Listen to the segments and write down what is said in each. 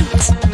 right!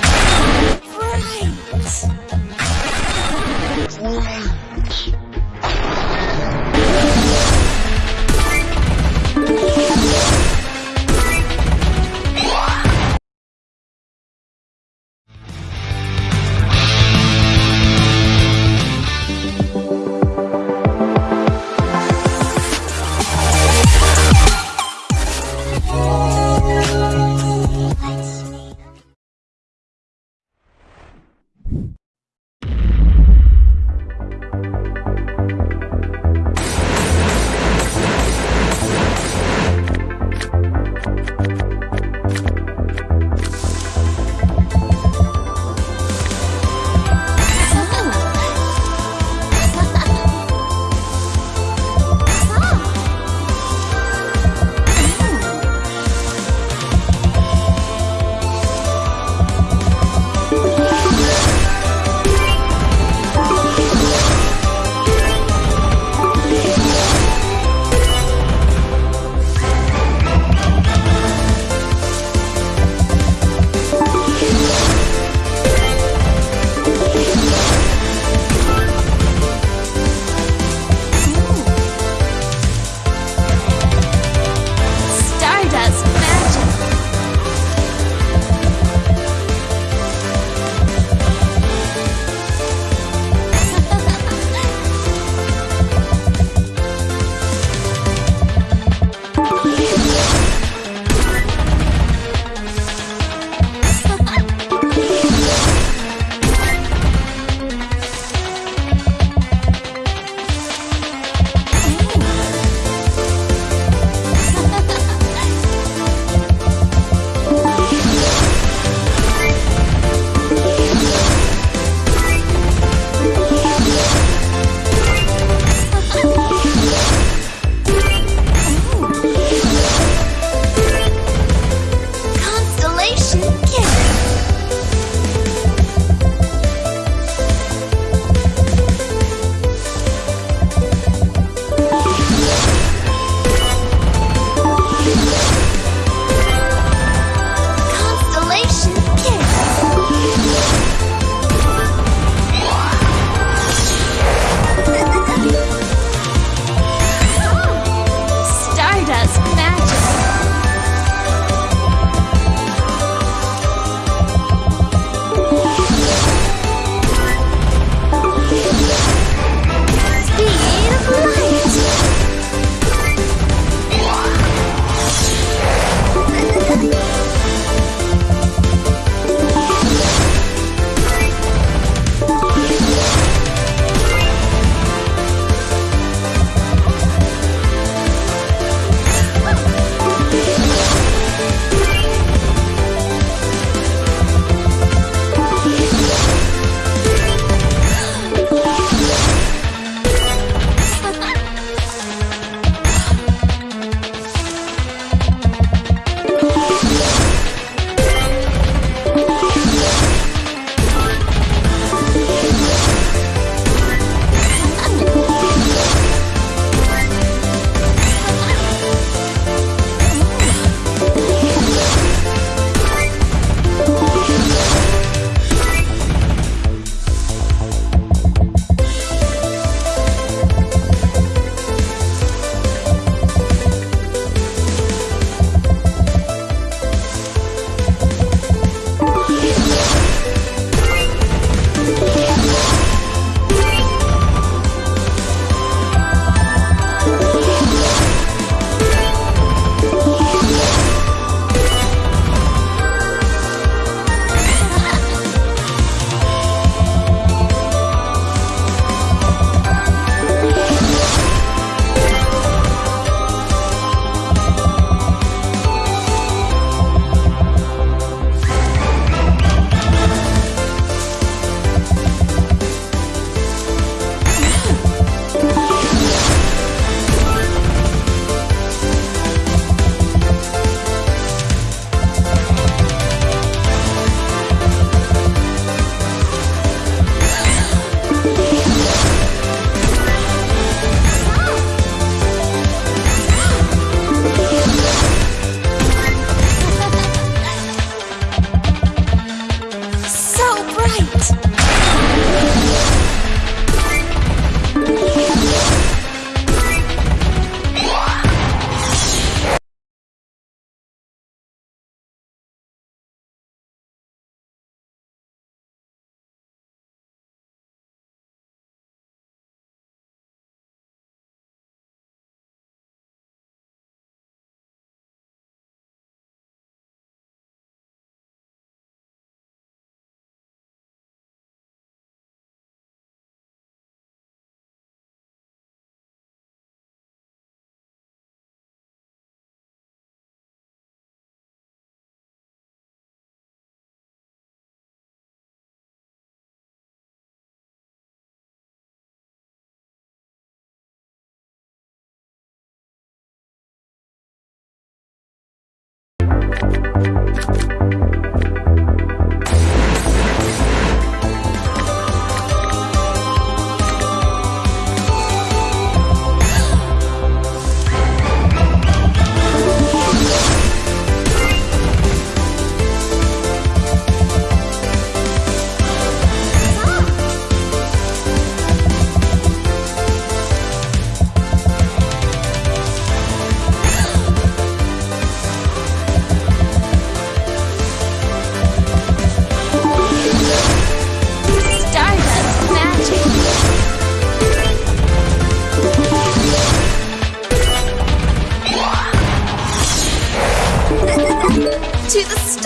to the stars.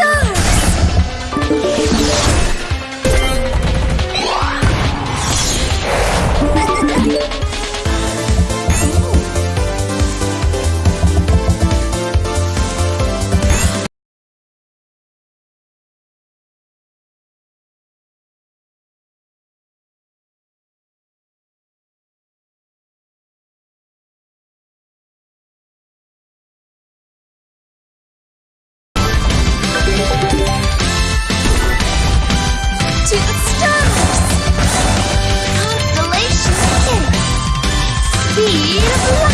Speed